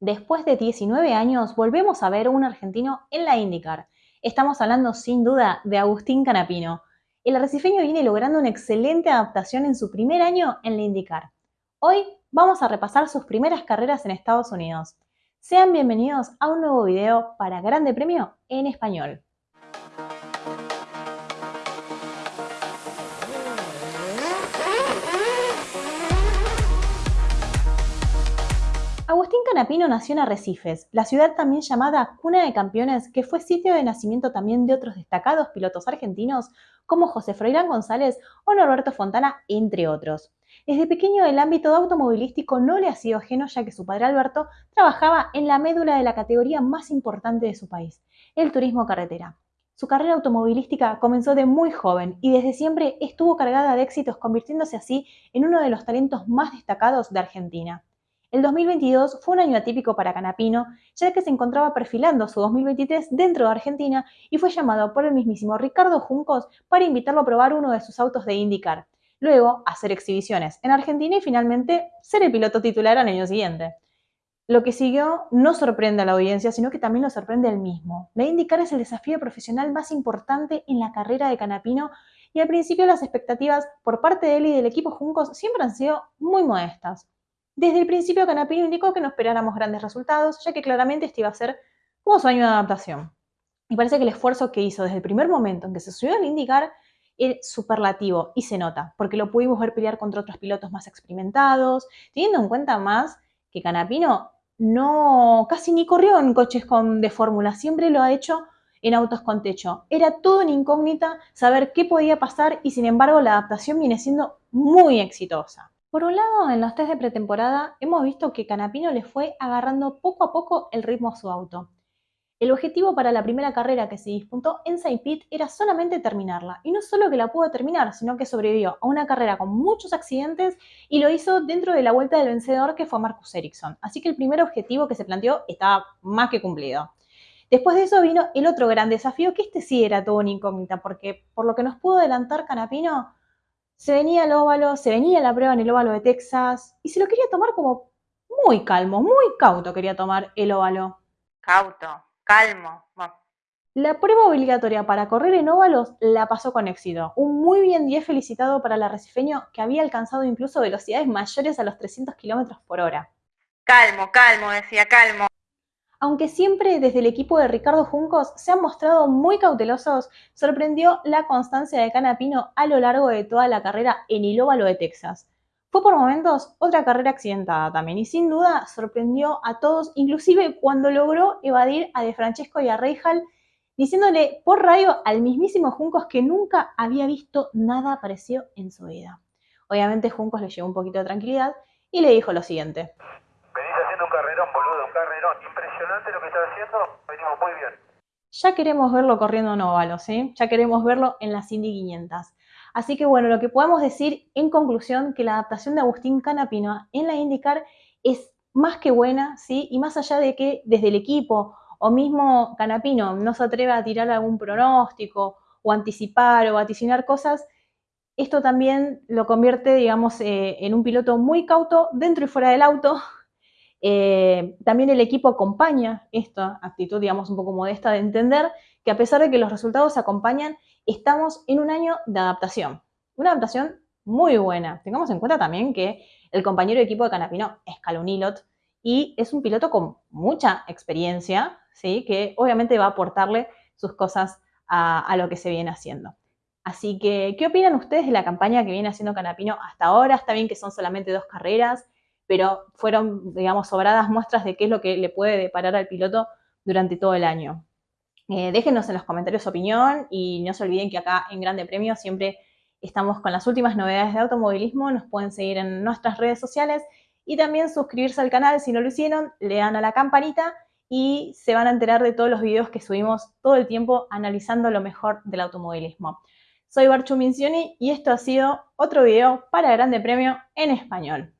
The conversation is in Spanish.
Después de 19 años, volvemos a ver un argentino en la IndyCar. Estamos hablando sin duda de Agustín Canapino. El arrecifeño viene logrando una excelente adaptación en su primer año en la IndyCar. Hoy vamos a repasar sus primeras carreras en Estados Unidos. Sean bienvenidos a un nuevo video para Grande Premio en Español. Agustín Canapino nació en Arrecifes, la ciudad también llamada Cuna de Campeones, que fue sitio de nacimiento también de otros destacados pilotos argentinos como José Froilán González o Norberto Fontana, entre otros. Desde pequeño el ámbito automovilístico no le ha sido ajeno ya que su padre Alberto trabajaba en la médula de la categoría más importante de su país, el turismo carretera. Su carrera automovilística comenzó de muy joven y desde siempre estuvo cargada de éxitos, convirtiéndose así en uno de los talentos más destacados de Argentina. El 2022 fue un año atípico para Canapino, ya que se encontraba perfilando su 2023 dentro de Argentina y fue llamado por el mismísimo Ricardo Juncos para invitarlo a probar uno de sus autos de IndyCar. Luego, hacer exhibiciones en Argentina y finalmente ser el piloto titular al año siguiente. Lo que siguió no sorprende a la audiencia, sino que también lo sorprende él mismo. La IndyCar es el desafío profesional más importante en la carrera de Canapino y al principio las expectativas por parte de él y del equipo Juncos siempre han sido muy modestas. Desde el principio, Canapino indicó que no esperáramos grandes resultados, ya que claramente este iba a ser como su año de adaptación. Y parece que el esfuerzo que hizo desde el primer momento en que se subió al indicar es superlativo y se nota, porque lo pudimos ver pelear contra otros pilotos más experimentados, teniendo en cuenta más que Canapino no casi ni corrió en coches con, de fórmula, siempre lo ha hecho en autos con techo. Era todo una incógnita saber qué podía pasar y sin embargo la adaptación viene siendo muy exitosa. Por un lado, en los test de pretemporada hemos visto que Canapino le fue agarrando poco a poco el ritmo a su auto. El objetivo para la primera carrera que se disputó en Saint Pete era solamente terminarla, y no solo que la pudo terminar, sino que sobrevivió a una carrera con muchos accidentes y lo hizo dentro de la vuelta del vencedor que fue Marcus Ericsson. Así que el primer objetivo que se planteó estaba más que cumplido. Después de eso vino el otro gran desafío, que este sí era todo una incógnita, porque por lo que nos pudo adelantar Canapino, se venía el óvalo, se venía la prueba en el óvalo de Texas y se lo quería tomar como muy calmo, muy cauto quería tomar el óvalo. Cauto, calmo. La prueba obligatoria para correr en óvalos la pasó con éxito. Un muy bien 10 felicitado para el arrecifeño que había alcanzado incluso velocidades mayores a los 300 km por hora. Calmo, calmo, decía, calmo. Aunque siempre desde el equipo de Ricardo Juncos se han mostrado muy cautelosos, sorprendió la constancia de Canapino a lo largo de toda la carrera en el óvalo de Texas. Fue por momentos otra carrera accidentada también y sin duda sorprendió a todos, inclusive cuando logró evadir a De Francesco y a Reijal, diciéndole por radio al mismísimo Juncos que nunca había visto nada parecido en su vida. Obviamente Juncos le llevó un poquito de tranquilidad y le dijo lo siguiente impresionante lo que está haciendo, venimos muy bien. Ya queremos verlo corriendo en óvalo, ¿sí? Ya queremos verlo en las Indy 500. Así que bueno, lo que podemos decir en conclusión, que la adaptación de Agustín Canapino en la IndyCar es más que buena, ¿sí? Y más allá de que desde el equipo o mismo Canapino no se atreva a tirar algún pronóstico o anticipar o vaticinar cosas, esto también lo convierte, digamos, eh, en un piloto muy cauto dentro y fuera del auto, eh, también el equipo acompaña esta actitud, digamos, un poco modesta de entender que a pesar de que los resultados acompañan, estamos en un año de adaptación. Una adaptación muy buena. Tengamos en cuenta también que el compañero de equipo de Canapino es Calunilot y es un piloto con mucha experiencia, ¿sí? que obviamente va a aportarle sus cosas a, a lo que se viene haciendo. Así que, ¿qué opinan ustedes de la campaña que viene haciendo Canapino hasta ahora? Está bien que son solamente dos carreras, pero fueron, digamos, sobradas muestras de qué es lo que le puede deparar al piloto durante todo el año. Eh, déjenos en los comentarios su opinión y no se olviden que acá en Grande Premio siempre estamos con las últimas novedades de automovilismo, nos pueden seguir en nuestras redes sociales y también suscribirse al canal si no lo hicieron, le dan a la campanita y se van a enterar de todos los videos que subimos todo el tiempo analizando lo mejor del automovilismo. Soy Barchu Mincioni y esto ha sido otro video para Grande Premio en español.